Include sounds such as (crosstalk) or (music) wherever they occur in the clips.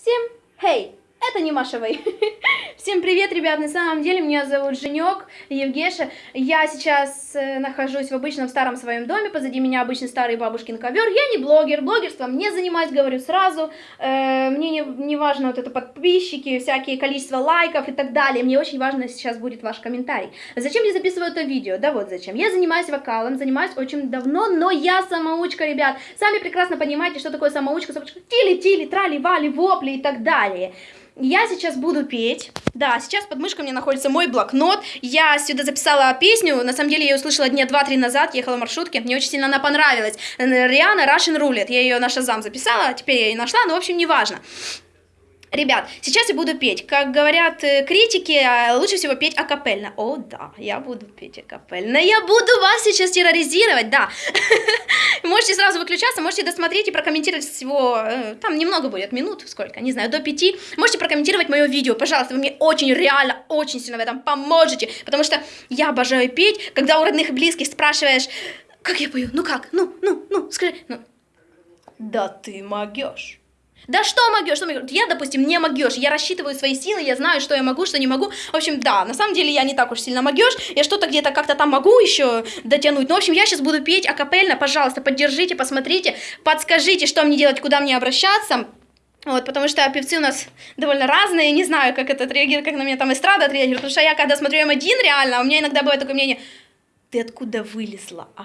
Всем хей! Это не Маша Вэй. (laughs) Всем привет, ребят! На самом деле меня зовут Женек Евгеша. Я сейчас э, нахожусь в обычном старом своем доме. Позади меня обычный старый бабушкин ковер. Я не блогер, блогерством не занимаюсь, говорю сразу. Э, мне не, не важно вот это подписчики, всякие количество лайков и так далее. Мне очень важно сейчас будет ваш комментарий. Зачем я записываю это видео? Да вот зачем. Я занимаюсь вокалом, занимаюсь очень давно, но я самоучка, ребят. Сами прекрасно понимаете, что такое самоучка. самоучка. Тили-тили, трали-вали, вопли и так далее. Я сейчас буду петь. Да, сейчас под мышкой меня находится мой блокнот. Я сюда записала песню. На самом деле я ее услышала дня два-три назад. Ехала в маршрутке. Мне очень сильно она понравилась. Риана Russian Roulette. Я ее на Шазам записала. Теперь я ее нашла. Но, в общем, неважно. Ребят, сейчас я буду петь. Как говорят э, критики, э, лучше всего петь акапельно. О, да, я буду петь акапельно. Я буду вас сейчас терроризировать, да. (laughs) Можете сразу выключаться, можете досмотреть и прокомментировать всего. Э, там немного будет, минут, сколько, не знаю, до пяти. Можете прокомментировать мое видео, пожалуйста. Вы мне очень, реально, очень сильно в этом поможете. Потому что я обожаю петь, когда у родных и близких спрашиваешь, как я пою, ну как, ну, ну, ну, скажи, ну. Да ты могешь. Да что могешь, что могешь? Я, допустим, не могешь, я рассчитываю свои силы, я знаю, что я могу, что не могу. В общем, да, на самом деле я не так уж сильно могешь, я что-то где-то как-то там могу еще дотянуть. Ну, в общем, я сейчас буду петь акапельно, пожалуйста, поддержите, посмотрите, подскажите, что мне делать, куда мне обращаться. Вот, потому что певцы у нас довольно разные, не знаю, как это отреагирует, как на меня там эстрада отреагирует, потому что я, когда смотрю М1 реально, у меня иногда бывает такое мнение, ты откуда вылезла, а?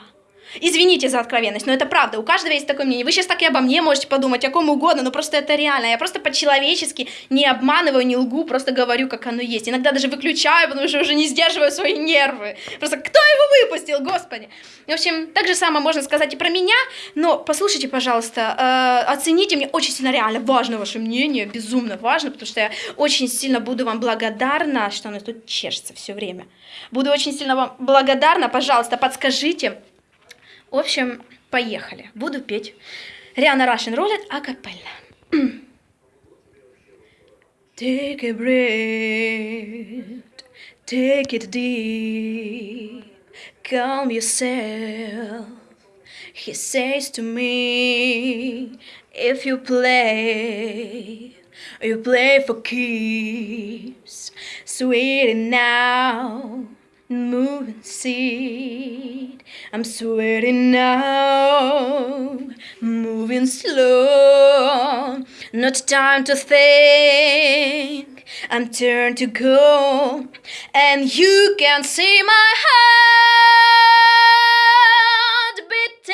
Извините за откровенность, но это правда. У каждого есть такое мнение. Вы сейчас так и обо мне можете подумать, о ком угодно, но просто это реально. Я просто по-человечески не обманываю, не лгу, просто говорю, как оно есть. Иногда даже выключаю, потому что уже не сдерживаю свои нервы. Просто кто его выпустил, господи? В общем, так же самое можно сказать и про меня, но послушайте, пожалуйста, э, оцените, мне очень сильно реально важно ваше мнение, безумно важно, потому что я очень сильно буду вам благодарна, что оно тут чешется все время. Буду очень сильно вам благодарна, пожалуйста, подскажите, в общем, поехали. Буду петь. Риана Russian Roulette акапелла. Take a breath, take it deep, calm yourself. He says to me, if you play, you play for keeps, sweet now. Moving seat. I'm sweating now, moving slow. Not time to think. I'm turned to go, and you can see my heart beating.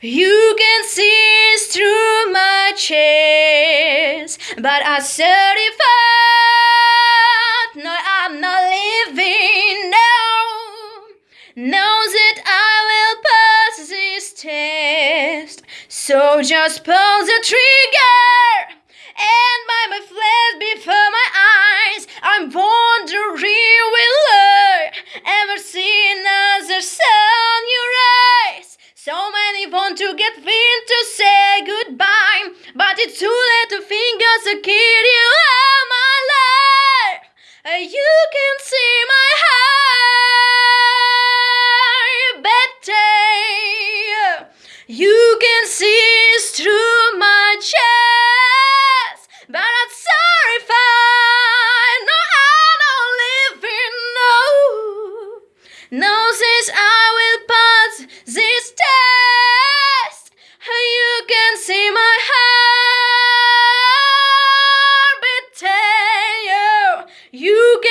You can see through my chest, but I certify. Knows that I will pass this test. So just pull the trigger and buy my flesh before my eyes. I'm wondering will I ever see another sun your eyes. So many want to get in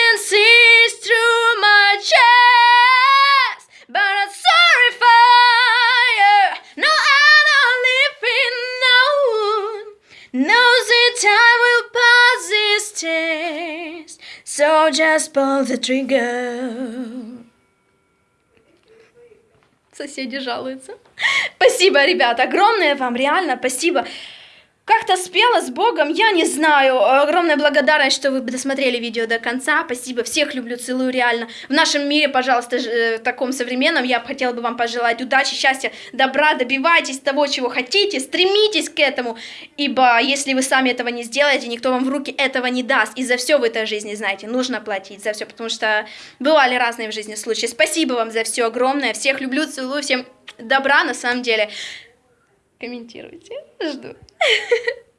can see through my chest, but I'm sorry if I knows that I will pass this test, so just pull the trigger. Соседи жалуются. Спасибо, ребята, огромное вам, реально, спасибо как-то спела с Богом, я не знаю. Огромная благодарность, что вы досмотрели видео до конца. Спасибо, всех люблю, целую реально. В нашем мире, пожалуйста, э, таком современном, я хотела бы вам пожелать удачи, счастья, добра, добивайтесь того, чего хотите, стремитесь к этому, ибо если вы сами этого не сделаете, никто вам в руки этого не даст. И за все в этой жизни, знаете, нужно платить за все, потому что бывали разные в жизни случаи. Спасибо вам за все огромное, всех люблю, целую, всем добра на самом деле. Комментируйте, жду. (laughs)